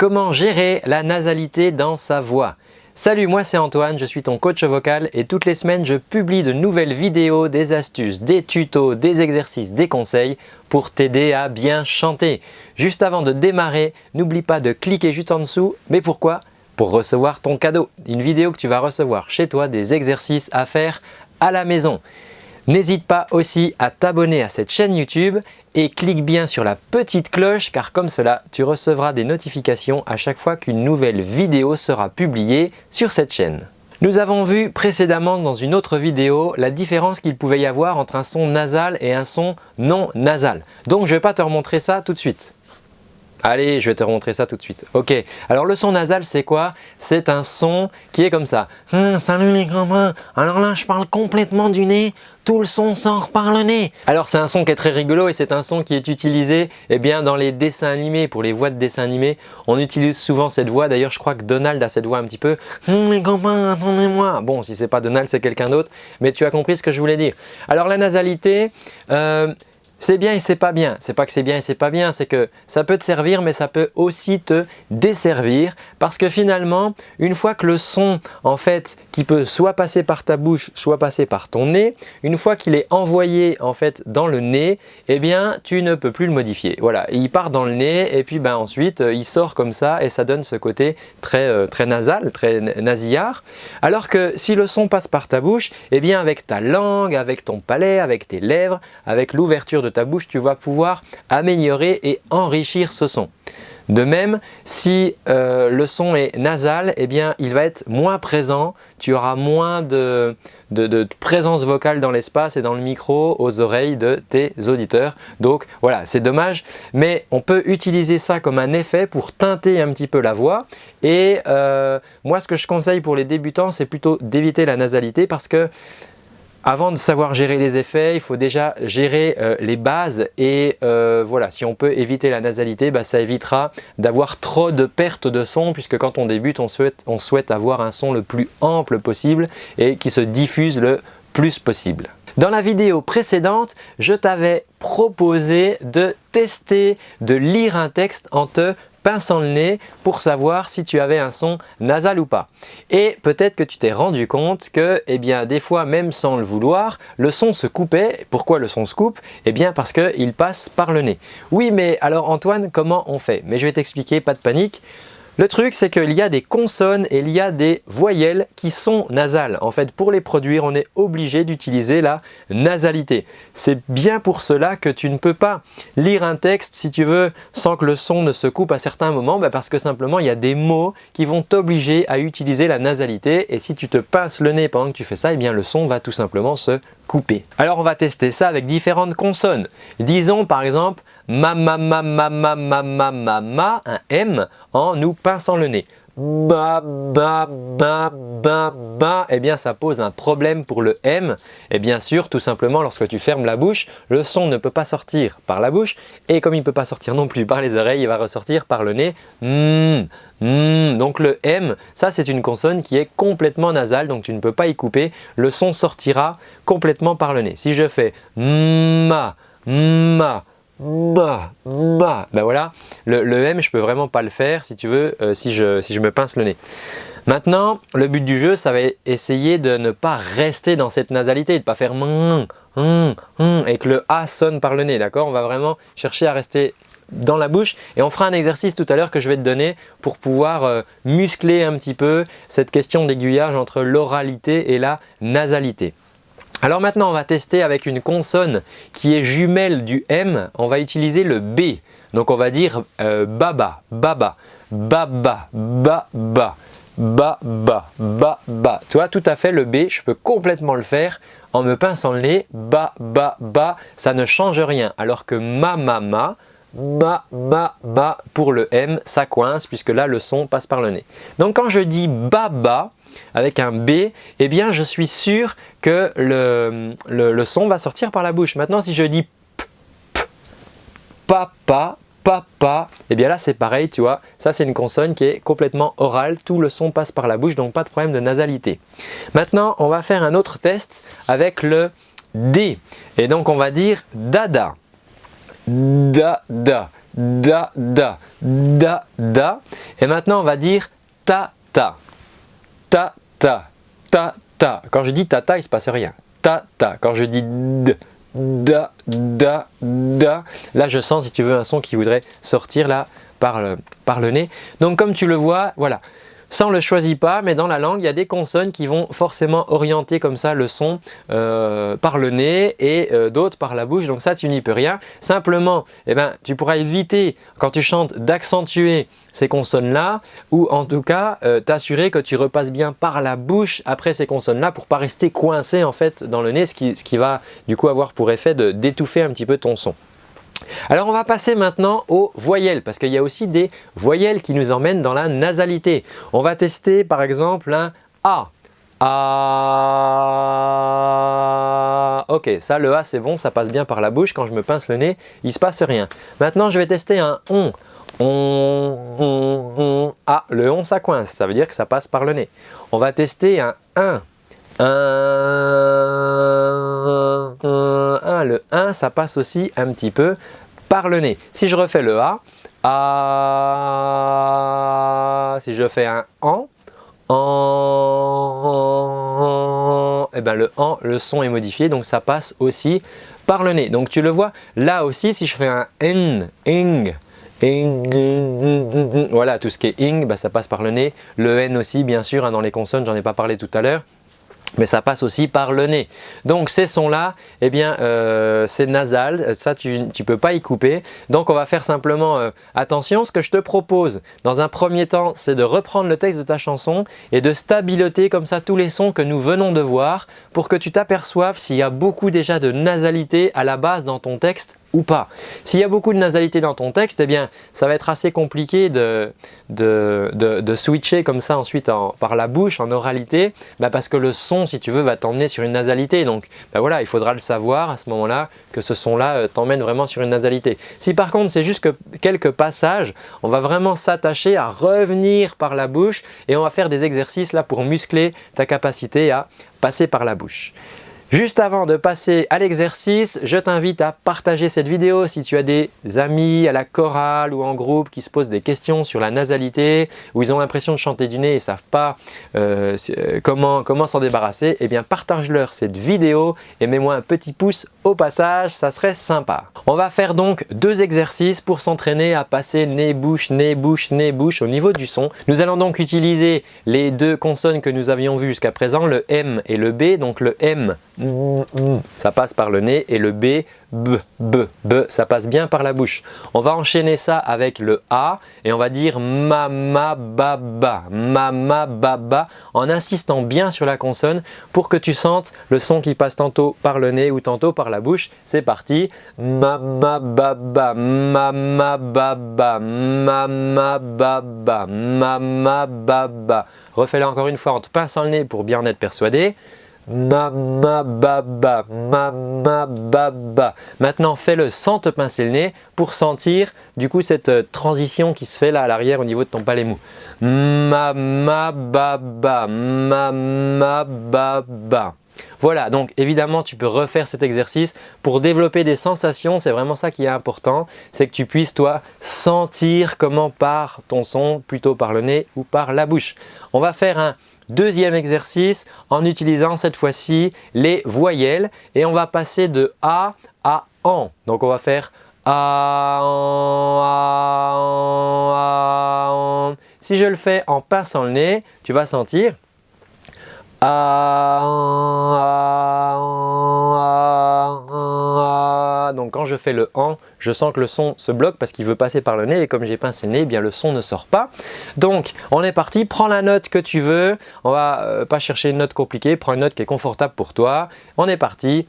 Comment gérer la nasalité dans sa voix? Salut, moi c'est Antoine, je suis ton coach vocal et toutes les semaines je publie de nouvelles vidéos, des astuces, des tutos, des exercices, des conseils pour t'aider à bien chanter. Juste avant de démarrer, n'oublie pas de cliquer juste en dessous. Mais pourquoi? Pour recevoir ton cadeau, une vidéo que tu vas recevoir chez toi, des exercices à faire à la maison. N'hésite pas aussi à t'abonner à cette chaîne YouTube et clique bien sur la petite cloche car comme cela, tu recevras des notifications à chaque fois qu'une nouvelle vidéo sera publiée sur cette chaîne. Nous avons vu précédemment dans une autre vidéo la différence qu'il pouvait y avoir entre un son nasal et un son non nasal. Donc je ne vais pas te remontrer ça tout de suite. Allez, je vais te montrer ça tout de suite. Ok, alors le son nasal c'est quoi? C'est un son qui est comme ça. Hum, salut les copains, alors là je parle complètement du nez, tout le son sort par le nez. Alors c'est un son qui est très rigolo et c'est un son qui est utilisé eh bien, dans les dessins animés, pour les voix de dessins animés. On utilise souvent cette voix, d'ailleurs je crois que Donald a cette voix un petit peu. Hum, les copains, attendez-moi. Bon, si c'est pas Donald, c'est quelqu'un d'autre, mais tu as compris ce que je voulais dire. Alors la nasalité, euh, c'est bien et c'est pas bien. C'est pas que c'est bien et c'est pas bien, c'est que ça peut te servir mais ça peut aussi te desservir parce que finalement, une fois que le son en fait qui peut soit passer par ta bouche, soit passer par ton nez, une fois qu'il est envoyé en fait dans le nez, eh bien tu ne peux plus le modifier. Voilà, il part dans le nez et puis ben ensuite il sort comme ça et ça donne ce côté très, euh, très nasal, très nasillard. Alors que si le son passe par ta bouche, eh bien avec ta langue, avec ton palais, avec tes lèvres, avec l'ouverture de ta bouche, tu vas pouvoir améliorer et enrichir ce son. De même, si euh, le son est nasal, eh bien, il va être moins présent, tu auras moins de, présence vocale dans l'espace et dans le micro aux oreilles de tes auditeurs. Donc voilà, c'est dommage, mais on peut utiliser ça comme un effet pour teinter un petit peu la voix. Et euh, moi, ce que je conseille pour les débutants, c'est plutôt d'éviter la nasalité parce que avant de savoir gérer les effets, il faut déjà gérer euh, les bases et euh, voilà, si on peut éviter la nasalité, bah, ça évitera d'avoir trop de pertes de son puisque quand on débute, on souhaite, on souhaite avoir un son le plus ample possible et qui se diffuse le plus possible. Dans la vidéo précédente, je t'avais proposé de tester, de lire un texte en te pinçant le nez pour savoir si tu avais un son nasal ou pas. Et peut-être que tu t'es rendu compte que eh bien, des fois, même sans le vouloir, le son se coupait. Pourquoi le son se coupe? Eh bien parce qu'il passe par le nez. Oui, mais alors Antoine, comment on fait? Mais je vais t'expliquer, pas de panique. Le truc, c'est qu'il y a des consonnes et il y a des voyelles qui sont nasales. En fait, pour les produire, on est obligé d'utiliser la nasalité. C'est bien pour cela que tu ne peux pas lire un texte, si tu veux, sans que le son ne se coupe à certains moments, bah, parce que simplement, il y a des mots qui vont t'obliger à utiliser la nasalité. Et si tu te pinces le nez pendant que tu fais ça, eh bien, le son va tout simplement se couper. Alors, on va tester ça avec différentes consonnes. Disons par exemple ma ma ma ma ma ma ma ma ma un M en nous pinçant le nez. Ba ba ba ba ba. Eh bien ça pose un problème pour le M. Et bien sûr tout simplement lorsque tu fermes la bouche le son ne peut pas sortir par la bouche. Et comme il ne peut pas sortir non plus par les oreilles il va ressortir par le nez. Mm, mm. donc le M ça c'est une consonne qui est complètement nasale. Donc tu ne peux pas y couper. Le son sortira complètement par le nez. Si je fais ma ma bah, bah, ben voilà, le, M je peux vraiment pas le faire si tu veux, euh, si, je, si je me pince le nez. Maintenant, le but du jeu, ça va essayer de ne pas rester dans cette nasalité, de ne pas faire et que le A sonne par le nez, d'accord? On va vraiment chercher à rester dans la bouche et on fera un exercice tout à l'heure que je vais te donner pour pouvoir euh, muscler un petit peu cette question d'aiguillage entre l'oralité et la nasalité. Alors maintenant, on va tester avec une consonne qui est jumelle du M. On va utiliser le B. Donc on va dire euh, baba, baba, baba, baba, baba, baba. Tu vois, tout à fait le B, je peux complètement le faire en me pinçant le nez. Ba, ba, ça ne change rien. Alors que ma, ma, ma, ba, ba, ba, pour le M, ça coince puisque là, le son passe par le nez. Donc quand je dis baba, avec un B, eh bien je suis sûr que le, son va sortir par la bouche. Maintenant si je dis p, papa, papa, eh bien là c'est pareil, tu vois, ça c'est une consonne qui est complètement orale, tout le son passe par la bouche, donc pas de problème de nasalité. Maintenant on va faire un autre test avec le D, et donc on va dire dada, dada, da, da, da, da. Et maintenant, on va dire ta, ta, ta, ta, ta, ta. Quand je dis ta, ta, il se passe rien. Ta, ta. Quand je dis d, da, da, da, là je sens si tu veux un son qui voudrait sortir là par le nez. Donc comme tu le vois, voilà, ça, le choisit pas, mais dans la langue, il y a des consonnes qui vont forcément orienter comme ça le son euh, par le nez et euh, d'autres par la bouche. Donc ça, tu n'y peux rien. Simplement, eh ben, tu pourras éviter, quand tu chantes, d'accentuer ces consonnes-là ou en tout cas euh, t'assurer que tu repasses bien par la bouche après ces consonnes-là pour pas rester coincé en fait dans le nez, ce qui, ce qui va du coup avoir pour effet d'étouffer un petit peu ton son. Alors on va passer maintenant aux voyelles parce qu'il y a aussi des voyelles qui nous emmènent dans la nasalité. On va tester par exemple un A. A. Ok, ça le A c'est bon, ça passe bien par la bouche. Quand je me pince le nez, il se passe rien. Maintenant je vais tester un ON. On, on, on. Ah, le on ça coince, ça veut dire que ça passe par le nez. On va tester un 1. Un, un, le 1, ça passe aussi un petit peu par le nez. Si je refais le A, si je fais un en, et eh ben le AN, le son est modifié, donc ça passe aussi par le nez. Donc tu le vois, là aussi, si je fais un N, ing, ing, voilà, tout ce qui est ing, bah, ça passe par le nez. Le N aussi, bien sûr, hein, dans les consonnes, j'en ai pas parlé tout à l'heure mais ça passe aussi par le nez. Donc ces sons-là, eh bien euh, c'est nasal, ça tu ne peux pas y couper. Donc on va faire simplement euh, attention. Ce que je te propose dans un premier temps, c'est de reprendre le texte de ta chanson et de stabiloter comme ça tous les sons que nous venons de voir pour que tu t'aperçoives s'il y a beaucoup déjà de nasalité à la base dans ton texte ou pas. S'il y a beaucoup de nasalité dans ton texte, eh bien, ça va être assez compliqué de, de, switcher comme ça ensuite par la bouche, en oralité, bah, parce que le son, si tu veux, va t'emmener sur une nasalité. Donc bah voilà, il faudra le savoir à ce moment-là que ce son-là euh, t'emmène vraiment sur une nasalité. Si par contre, c'est juste que quelques passages, on va vraiment s'attacher à revenir par la bouche et on va faire des exercices là pour muscler ta capacité à passer par la bouche. Juste avant de passer à l'exercice, je t'invite à partager cette vidéo si tu as des amis à la chorale ou en groupe qui se posent des questions sur la nasalité ou ils ont l'impression de chanter du nez et ne savent pas euh, euh, comment comment s'en débarrasser, eh bien partage-leur cette vidéo et mets-moi un petit pouce au passage, ça serait sympa. On va faire donc deux exercices pour s'entraîner à passer nez-bouche, nez-bouche, nez-bouche au niveau du son. Nous allons donc utiliser les deux consonnes que nous avions vues jusqu'à présent, le M et le B. Donc le M ça passe par le nez et le B, B, B, B, ça passe bien par la bouche. On va enchaîner ça avec le A et on va dire mama baba, mama baba en insistant bien sur la consonne pour que tu sentes le son qui passe tantôt par le nez ou tantôt par la bouche. C'est parti, mama baba, mama baba, mama baba, mama baba. Refais-le encore une fois en te pinçant le nez pour bien en être persuadé. Mama baba, mama baba. Maintenant, fais-le sans te pincer le nez pour sentir du coup cette euh, transition qui se fait là à l'arrière au niveau de ton palais mou. Mama baba, mama baba. Voilà, donc évidemment tu peux refaire cet exercice pour développer des sensations, c'est vraiment ça qui est important, c'est que tu puisses toi sentir comment part ton son, plutôt par le nez ou par la bouche. On va faire un Deuxième exercice en utilisant cette fois-ci les voyelles et on va passer de A à AN. Donc on va faire A, Si je le fais en passant le nez, tu vas sentir donc quand je fais le AN, je sens que le son se bloque parce qu'il veut passer par le nez et comme j'ai pincé le nez, eh bien le son ne sort pas. Donc on est parti, prends la note que tu veux, on va euh, pas chercher une note compliquée, prends une note qui est confortable pour toi. On est parti.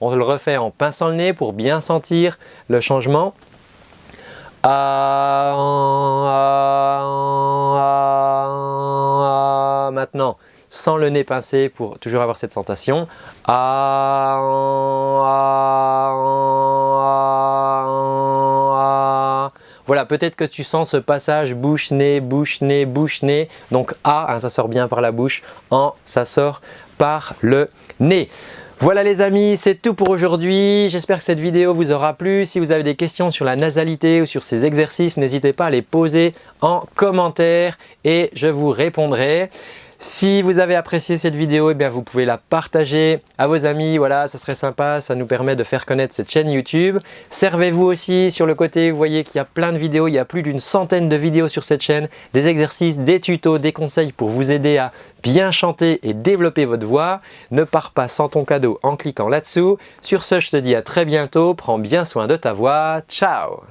On le refait en pinçant le nez pour bien sentir le changement. Maintenant, sans le nez pincé pour toujours avoir cette sensation. Voilà, peut-être que tu sens ce passage bouche-nez, bouche-nez, bouche-nez. Donc A, hein, ça sort bien par la bouche. En, ça sort par le nez. Voilà les amis, c'est tout pour aujourd'hui. J'espère que cette vidéo vous aura plu. Si vous avez des questions sur la nasalité ou sur ces exercices, n'hésitez pas à les poser en commentaire et je vous répondrai. Si vous avez apprécié cette vidéo, eh bien vous pouvez la partager à vos amis. Voilà, ça serait sympa, ça nous permet de faire connaître cette chaîne YouTube. Servez-vous aussi sur le côté, vous voyez qu'il y a plein de vidéos, il y a plus d'une centaine de vidéos sur cette chaîne, des exercices, des tutos, des conseils pour vous aider à bien chanter et développer votre voix. Ne pars pas sans ton cadeau en cliquant là-dessous. Sur ce, je te dis à très bientôt, prends bien soin de ta voix. Ciao